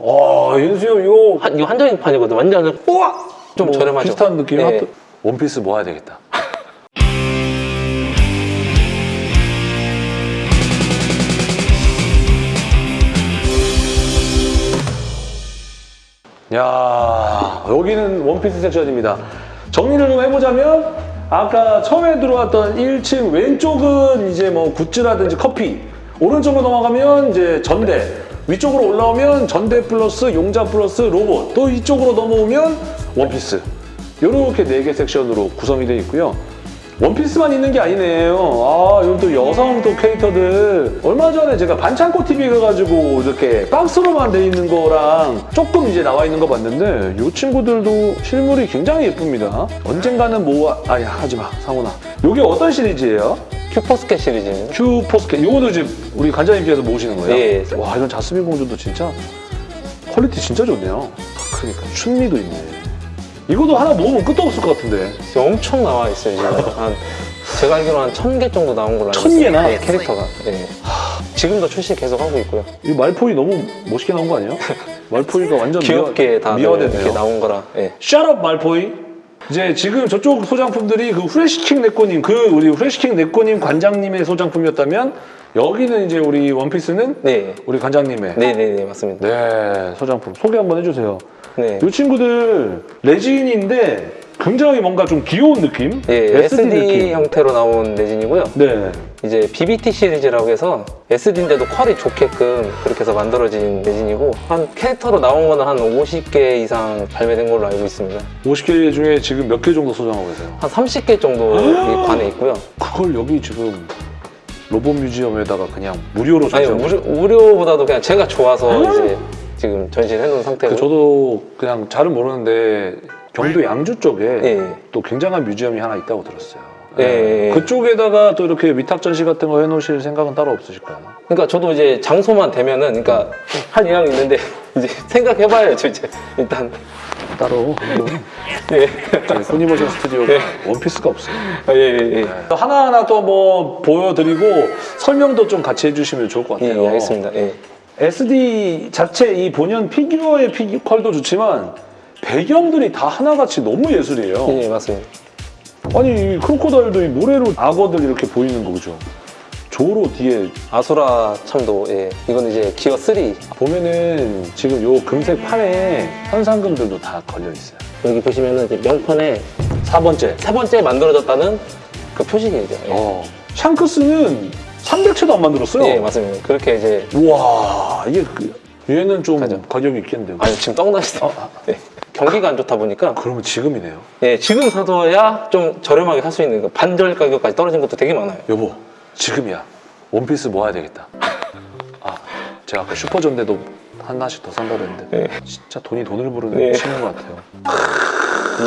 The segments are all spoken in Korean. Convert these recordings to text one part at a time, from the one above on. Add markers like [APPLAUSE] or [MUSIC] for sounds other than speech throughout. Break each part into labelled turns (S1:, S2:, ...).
S1: 와, 윤수 형 이거
S2: 한, 이거 한정판이거든. 완전
S1: 우와!
S2: 좀
S1: 뭐
S2: 저렴하죠.
S1: 비슷한 느낌.
S2: 네.
S1: 하트- 원피스 모아야 되겠다. [LAUGHS] 야 여기는 원피스 섹션입니다. 정리를 좀 해보자면 아까 처음에 들어왔던 1층 왼쪽은 이제 뭐 굿즈라든지 커피 오른쪽으로 넘어가면 이제 전대 위쪽으로 올라오면 전대 플러스 용자 플러스 로봇 또 이쪽으로 넘어오면 원피스 이렇게 네 개 섹션으로 구성이 되어 있고요. 원피스만 있는 게 아니네요. 아, 이건 또 여성 또 캐릭터들. 얼마 전에 제가 반창고 TV 가가지고 이렇게 박스로만 돼 있는 거랑 조금 이제 나와 있는 거 봤는데 이 친구들도 실물이 굉장히 예쁩니다. 언젠가는 모아, 아야, 하지 마, 상훈아. 이게 어떤 시리즈예요?
S2: Q posket 시리즈입니다.
S1: Q posket. 이거도 이제 우리 관장님께서 모으시는 거예요?
S2: 예.
S1: 와, 이건 자스민 공주도 진짜 퀄리티 진짜 좋네요. 그러니까 춘리도 있네. 이것도 하나 모으면 끝도 없을 것 같은데.
S2: 엄청 나와 있어요. 지금 [LAUGHS] 한 제가 알기로 한 천 개 정도 나온 걸로 알고
S1: 천
S2: 있어요.
S1: 개나?
S2: 네, 캐릭터가. 네. 지금도 출시 계속 하고 있고요.
S1: 이 말포이 너무 멋있게 나온 거 아니에요? 말포이가 완전 [LAUGHS]
S2: 귀엽게
S1: 미화,
S2: 다들
S1: 미화됐네요.
S2: 이렇게 나온 거라. 예.
S1: Shut up 말포이. 이제 지금 저쪽 소장품들이 그 후레시킹 네코님, 그 우리 후레시킹 네코님 관장님의 소장품이었다면 여기는 이제 우리 원피스는
S2: 네.
S1: 우리 관장님의
S2: 네, 네, 네, 맞습니다.
S1: 네, 소장품 소개 한번 해주세요.
S2: 네.
S1: 이 친구들 레진인데 굉장히 뭔가 좀 귀여운 느낌?
S2: 예, SD,
S1: 느낌.
S2: 형태로 나온 레진이고요.
S1: 네.
S2: 이제 BBT 시리즈라고 해서 SD인데도 퀄이 좋게끔 그렇게 해서 만들어진 레진이고 한 캐릭터로 나온 거는 한 50개 이상 발매된 걸로 알고 있습니다.
S1: 50개 중에 지금 몇 개 정도 소장하고 계세요?
S2: 한 30개 정도 이 관에 있고요.
S1: 그걸 여기 지금 로봇 뮤지엄에다가 그냥 무료로 전시하고
S2: 무료, 무료보다도 그냥 제가 좋아서 이제 지금 전시를 해놓은 상태고
S1: 그 저도 그냥 잘은 모르는데 경기도 양주 쪽에
S2: 예.
S1: 또 굉장한 뮤지엄이 하나 있다고 들었어요.
S2: 예, 예, 예.
S1: 그쪽에다가 또 이렇게 위탁 전시 같은 거 해놓으실 생각은 따로 없으실까요?
S2: 그러니까 저도 이제 장소만 되면은 그러니까 한 이왕 있는데 [LAUGHS] 이제 생각해봐야죠 이제 일단
S1: 따로
S2: 예.
S1: 포니모션 스튜디오가
S2: 예.
S1: 원피스가 없어요.
S2: 예, 예, 예.
S1: 하나하나 또 뭐 보여드리고 설명도 좀 같이 해주시면 좋을 것
S2: 예,
S1: 같아요.
S2: 예, 알겠습니다. 예.
S1: SD 자체 이 본연 피규어의 피지컬도 좋지만 배경들이 다 하나같이 너무 예술이에요.
S2: 예, 맞습니다.
S1: 아니 이 크로코다일도 이 모래로 악어들 이렇게 보이는 거죠. 조로 뒤에
S2: 아수라 참도 예. 이건 이제 기어 3
S1: 보면은 지금 요 금색 판에 현상금들도 다 걸려 있어요.
S2: 여기 보시면은 이제 명판에
S1: 4번째.
S2: 세 번째 만들어졌다는 그 표식이죠. 예.
S1: 어. 샹크스는 300채도 안 만들었어요.
S2: 예, 맞습니다. 그렇게 이제
S1: 우와 이게 그, 얘는 좀
S2: 가죠.
S1: 가격이 있겠는데요.
S2: 아니 지금 떡나시죠. 예. 경기가 안 좋다 보니까
S1: 그러면 지금이네요.
S2: 예, 지금 사둬야 좀 저렴하게 살 수 있는 그 반절 가격까지 떨어진 것도 되게 많아요.
S1: 여보 지금이야. 원피스 모아야 되겠다. [LAUGHS] 아 제가 아까 슈퍼전대도 하나씩 더 산다고 했는데
S2: 네.
S1: 진짜 돈이 돈을 부르는
S2: 네.
S1: 친구인 것 같아요.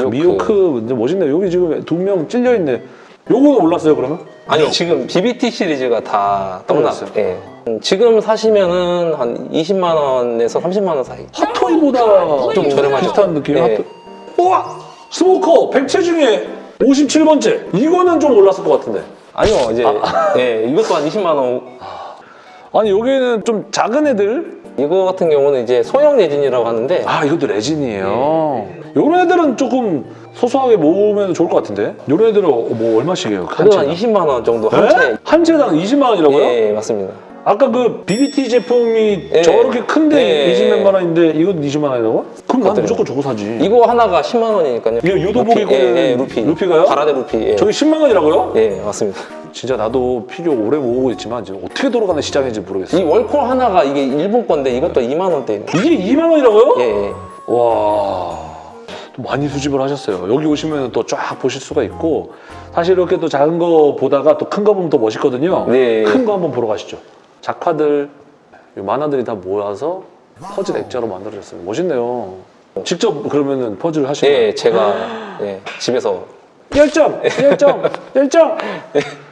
S2: 미호크.
S1: 미호크 이제 멋있네. 여기 지금 두 명 찔려 있네. 요거는 올랐어요 그러면?
S2: 아니 지금 BBT 시리즈가 다. 떡났어요? 예. 음, 지금 사시면은 한 20만 원에서 30만 원 사이.
S1: 핫토이보다
S2: 좀 저렴하죠.
S1: 비슷한 느낌.
S2: 네.
S1: 핫토이. 우와 스모커 100채 중에 57번째. 이거는 좀 올랐을 것 같은데.
S2: 아니요, 이제 예, 이것도 한 20만 원.
S1: 아니 여기는 좀 작은 애들.
S2: 이거 같은 경우는 이제 소형 레진이라고 하는데
S1: 아 이것도 레진이에요. 요런 애들은 조금 소소하게 모으면 좋을 것 같은데. 요런 애들은 뭐 얼마씩이에요? 한 채당?
S2: 20만 원 정도 한 채.
S1: 에? 한 채당 20만 원이라고요?
S2: 예, 맞습니다.
S1: 아까 그 BBT 제품이
S2: 예.
S1: 저렇게 큰데
S2: 예.
S1: 20몇만 원인데 이건 20만 원이라고? 그럼 난. 무조건 저거 사지.
S2: 이거 하나가 10만 원이니까요.
S1: 이거 유도복이고
S2: 루피, 예, 예, 루피.
S1: 루피가요?
S2: 바라데 루피. 예.
S1: 저게 10만 원이라고요?
S2: 예, 맞습니다.
S1: 진짜 나도 피규어 오래 모으고 있지만 지금 어떻게 돌아가는 시장인지 모르겠어요.
S2: 이 월콜 하나가 이게 일본 건데 이것도 2만 원대예요.
S1: 이게 2만 원이라고요?
S2: 예, 예.
S1: 와. 또 많이 수집을 하셨어요. 여기 오시면 또 쫙 보실 수가 있고 사실 이렇게 또 작은 거 보다가 또 큰 거 보면 더 멋있거든요.
S2: 네.
S1: 큰 거 한번 보러 가시죠. 작화들, 이 만화들이 다 모여서 퍼즐 액자로 만들어졌어요. 멋있네요. 직접 그러면은 퍼즐 하시나요?
S2: 예, 제가 [GASPS] 예, 집에서
S1: 열정! 열정! 열정!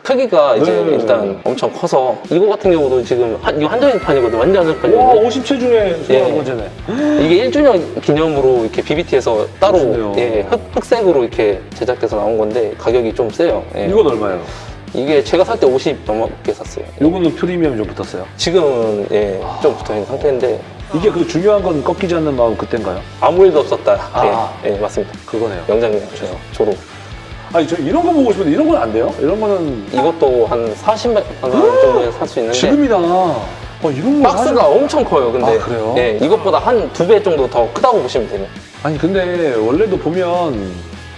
S2: 크기가 이제
S1: 네.
S2: 일단 엄청 커서 이거 같은 경우도 지금 한, 이거 한정판이거든요. 완전
S1: 와,
S2: 한정판이거든요.
S1: 50채 중에
S2: 예.
S1: 소화한 거잖아요.
S2: 이게 1주년 기념으로 이렇게 BBT에서 따로. 예, 흑, 흑색으로 이렇게 제작돼서 나온 건데 가격이 좀 세요. 예.
S1: 이건 얼마예요?
S2: 이게 제가 살 때 50 넘게 샀어요.
S1: 요거는 프리미엄 좀 붙었어요.
S2: 지금은 예, 좀 붙어 있는 상태인데
S1: 이게 그 중요한 건 꺾이지 않는 마음 그땐가요?
S2: 아무 일도 없었다.
S1: 아.
S2: 예, 예, 맞습니다.
S1: 그거네요.
S2: 명장면 예, 졸업.
S1: 아니 저 이런 거 보고 싶은데 이런 건 안 돼요? 이런 거는
S2: 이것도 한 40만 원 정도에 살 수 있는데
S1: 지금이다. 어 이런 거
S2: 박스가
S1: 사실-
S2: 엄청 커요. 근데
S1: 아, 그래요?
S2: 예, 이것보다 한 두 배 정도 더 크다고 보시면 돼요.
S1: 아니 근데 원래도 보면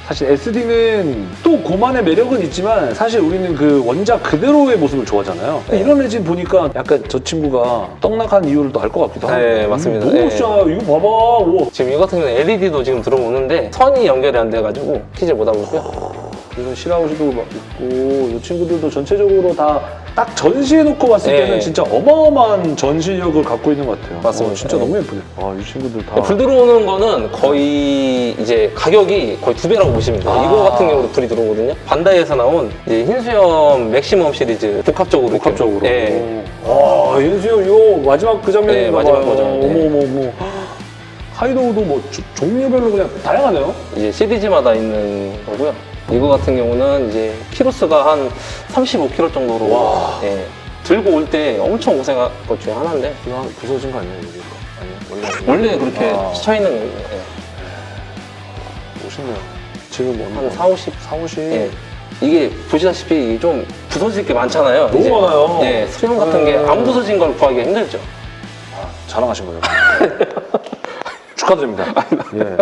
S1: 사실 SD는 또 그만의 매력은 있지만 사실 우리는 그 원작 그대로의 모습을 좋아하잖아요.
S2: 네.
S1: 이런 애진 보니까 약간 저 친구가 떡락한 이유를 또 알 것 같기도 하고.
S2: 네, 맞습니다.
S1: 너무
S2: 네.
S1: 진짜 이거 봐봐. 우와.
S2: 지금 이 같은 경우는 LED도 지금 들어오는데 선이 연결이 안 돼가지고 키질 못하고 있고요.
S1: 이런 실아웃이도 막 있고 이 친구들도 전체적으로 다 딱 전시해놓고 봤을
S2: 네.
S1: 때는 진짜 어마어마한 전시력을 갖고 있는 것 같아요.
S2: 맞습니다.
S1: 어, 진짜
S2: 네.
S1: 너무 예쁘네. 아, 이 친구들 다.
S2: 불 들어오는 거는 거의 이제 가격이 거의 두 배라고 보시면 돼요.
S1: 아.
S2: 이거 같은 경우도 불이 들어오거든요. 반다이에서 나온 이제 흰수염 맥시멈 시리즈 복합적으로.
S1: 복합적으로.
S2: 예.
S1: 와, 윤수영 이거 마지막 그 장면인가
S2: 네, 마지막
S1: 봐요.
S2: 버전. 네.
S1: 어머 어머 어머. 하이도우도 뭐 조- 종류별로 그냥 다양하네요.
S2: 이제 시리즈마다 있는 거고요. 이거 같은 경우는 이제 키로수가 한 35kg 정도로
S1: 와.
S2: 예, 들고 올 때 엄청 고생한 것 중에 하나인데
S1: 이거 한 부서진 거 아니에요, 여기? 아니요, 원래
S2: 원래 그렇게
S1: 아.
S2: 치쳐 있는 거예요.
S1: 멋있네요. 지금 뭐
S2: 한 4, 50.
S1: 4, 50.
S2: 예. 이게 보시다시피 좀 부서질 게 많잖아요.
S1: 너무
S2: 이제.
S1: 많아요.
S2: 예, 수영 같은 게
S1: 네.
S2: 안 부서진 걸 구하기가 힘들죠.
S1: 아, 자랑하신 거예요. [LAUGHS] 축하드립니다. [LAUGHS] 예.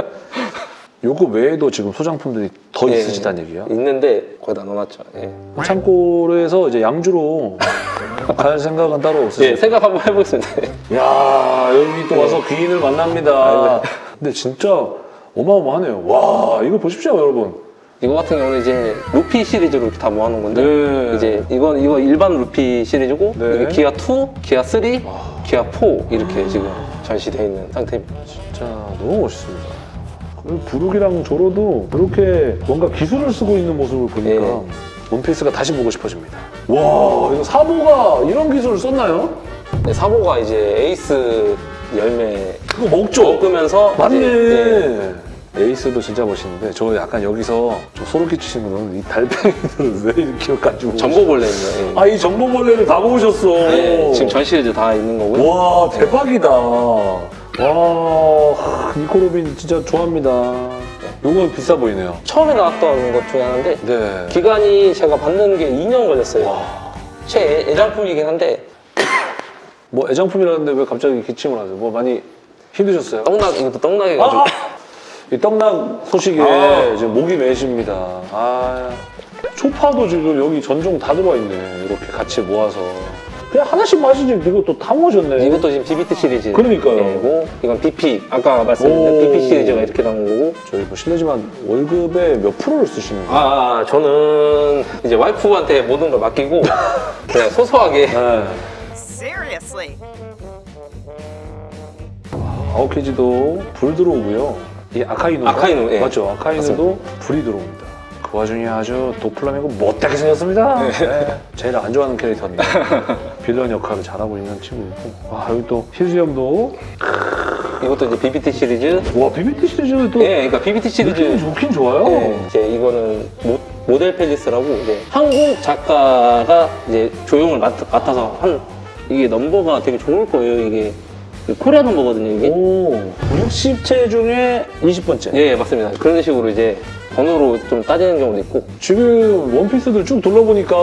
S1: 요거 외에도 지금 소장품들이 더
S2: 예,
S1: 있으시다는 얘기야?
S2: 있는데 거의 다 넣어놨죠. 예.
S1: 창고에서 이제 양주로 [LAUGHS] 갈 생각은 따로 없으세요?
S2: 예, 생각 한번 해보겠습니다.
S1: 야 여기 또 와서 귀인을 만납니다.
S2: 아이고.
S1: 근데 진짜 어마어마하네요. 와 이거 보십시오 여러분.
S2: 이거 같은 경우는 이제 루피 시리즈로 이렇게 다 모아놓은 건데
S1: 네.
S2: 이제 이건 이거 일반 루피 시리즈고
S1: 네.
S2: 기아 2, 기아 3, 기아 4 이렇게 지금 전시되어 있는 상태입니다.
S1: 진짜 너무 멋있습니다. 부룩이랑 조로도 이렇게 뭔가 기술을 쓰고 있는 모습을 보니까
S2: 예.
S1: 원피스가 다시 보고 싶어집니다. 와 이거 사보가 이런 기술을 썼나요?
S2: 네, 사보가 이제 에이스 열매
S1: 그거 먹죠?
S2: 먹으면서
S1: 맞네.
S2: 이제, 예,
S1: 에이스도 진짜 멋있는데 저 약간 여기서 좀 소름 끼치시는 거는 이 달팽이들을 [LAUGHS] 왜 이렇게 가지고
S2: 전보벌레입니다. 예.
S1: 아이 정보벌레를 다 보셨어.
S2: 예, 지금 전 시리즈 다 있는 거고요.
S1: 와 대박이다. 와 니코로빈 진짜 좋아합니다. 요거 비싸 보이네요.
S2: 처음에 나왔던 것 중에 하나인데
S1: 네.
S2: 기간이 제가 받는 게 2년 걸렸어요.
S1: 와.
S2: 최애장품이긴 한데
S1: 뭐 애장품이라는데 왜 갑자기 기침을 하세요? 뭐 많이 힘드셨어요?
S2: 떡락 이것도 떡락해가지고
S1: 아! 이 떡락 소식에
S2: 아.
S1: 지금 목이 메십니다. 아 초파도 지금 여기 전종 다 들어와 있네. 이렇게 같이 모아서 그냥 하나씩 마시지 이것도 다 모으셨네.
S2: 이것도 지금 BBT 시리즈
S1: 그러니까요.
S2: 고 이건 BP 아까
S1: 오.
S2: 말씀드린 BP 시리즈가 이렇게 나온 거고
S1: 저희 뭐 실례지만 월급의 몇 프로를 쓰시는 거예요?
S2: 아, 아, 저는 이제 와이프한테 모든 걸 맡기고 [LAUGHS] 그냥 소소하게
S1: 네.
S3: Seriously.
S1: 아웃케이지도 불 들어오고요. 이 아카이노
S2: 아카이노, 예.
S1: 맞죠? 아카이노도 불이 들어옵니다. 그 와중에 아주 도플라밍고 못되게 생겼습니다. 네. 제일 안 좋아하는 캐릭터입니다. [LAUGHS] 빌런 역할을 잘하고 있는 친구고. 와 여기 또 희수염도
S2: 이것도 이제 BBT 시리즈
S1: 와 BBT 시리즈는 또
S2: 예, 그러니까 BBT 시리즈
S1: 좋긴 좋아요.
S2: 예, 이제 이거는 모, 모델 팰리스라고 이제 한국 작가가 이제 조형을 맡, 맡아서 한 이게 넘버가 되게 좋을 거예요. 이게 코리아 넘버거든요. 이게
S1: 오 60채 중에 20번째.
S2: 예, 맞습니다. 그런 식으로 이제 번호로 좀 따지는 경우도 있고
S1: 지금 원피스들 쭉 둘러보니까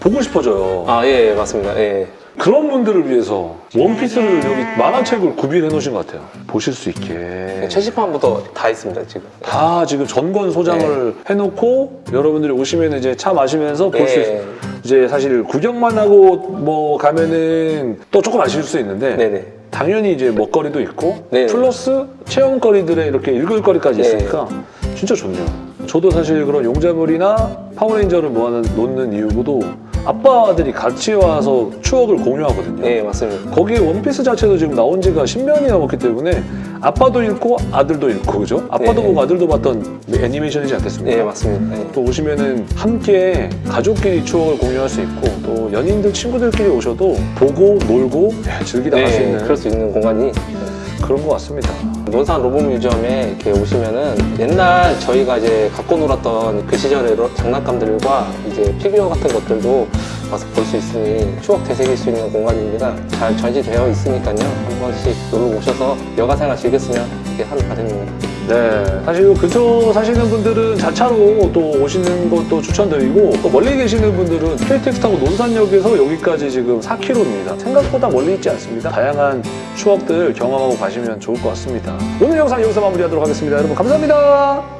S1: 보고 싶어져요.
S2: 아, 예, 맞습니다. 예.
S1: 그런 분들을 위해서 원피스를 여기 만화책을 구비해 놓으신 것 같아요. 보실 수 있게.
S2: 최신판부터 다 있습니다, 지금.
S1: 다 지금 전권 소장을 해놓고 여러분들이 오시면 이제 차 마시면서 볼수
S2: 예.
S1: 있어요. 이제 사실 구경만 하고 뭐 가면은 또 조금 아쉬울 수 있는데
S2: 네네.
S1: 당연히 이제 먹거리도 있고
S2: 네.
S1: 플러스 체험거리들의 이렇게 읽을 거리까지
S2: 네.
S1: 있으니까 진짜 좋네요. 저도 사실 그런 용자물이나 파워레인저를 모아 놓는 이유도 아빠들이 같이 와서 추억을 공유하거든요.
S2: 예, 맞습니다.
S1: 거기 원피스 자체도 지금 나온 지가 10년이 넘었기 때문에 아빠도 읽고 아들도 읽고 그죠? 아빠도
S2: 네.
S1: 보고 아들도 봤던 애니메이션이지 않겠습니까?
S2: 예, 맞습니다. 예.
S1: 또 오시면은 함께 가족끼리 추억을 공유할 수 있고 또 연인들 친구들끼리 오셔도 보고 놀고 예, 즐기다 갈수
S2: 네,
S1: 있는
S2: 그럴 수 있는 공간이
S1: 그런 것 같습니다.
S2: 논산 로봇 뮤지엄에 이렇게 오시면은 옛날 저희가 이제 갖고 놀았던 그 시절의 로- 장난감들과 이제 피규어 같은 것들도 와서 볼 수 있으니 추억 되새길 수 있는 공간입니다. 잘 전시되어 있으니까요. 한 번씩 놀러 오셔서 여가 생활 즐겼으면 이렇게 하는 바람입니다.
S1: 네, 사실 이 근처 사시는 분들은 자차로 또 오시는 것도 추천드리고 또 멀리 계시는 분들은 KTX 타고 논산역에서 여기까지 지금 4km입니다. 생각보다 멀리 있지 않습니다. 다양한 추억들 경험하고 가시면 좋을 것 같습니다. 오늘 영상 여기서 마무리하도록 하겠습니다. 여러분 감사합니다.